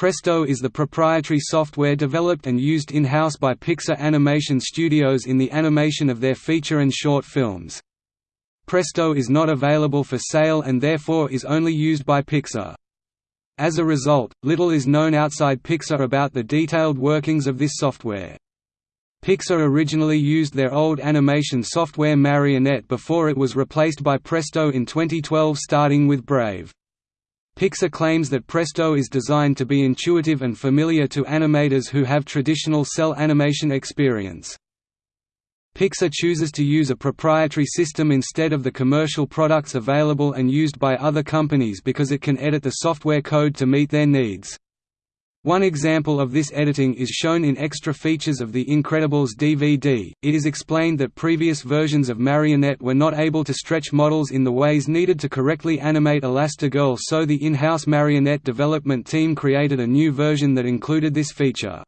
Presto is the proprietary software developed and used in-house by Pixar Animation Studios in the animation of their feature and short films. Presto is not available for sale and therefore is only used by Pixar. As a result, little is known outside Pixar about the detailed workings of this software. Pixar originally used their old animation software Marionette before it was replaced by Presto in 2012 starting with Brave. Pixar claims that Presto is designed to be intuitive and familiar to animators who have traditional cel animation experience. Pixar chooses to use a proprietary system instead of the commercial products available and used by other companies because it can edit the software code to meet their needs. One example of this editing is shown in extra features of The Incredibles DVD. It is explained that previous versions of Marionette were not able to stretch models in the ways needed to correctly animate Elastigirl, so the in house Marionette development team created a new version that included this feature.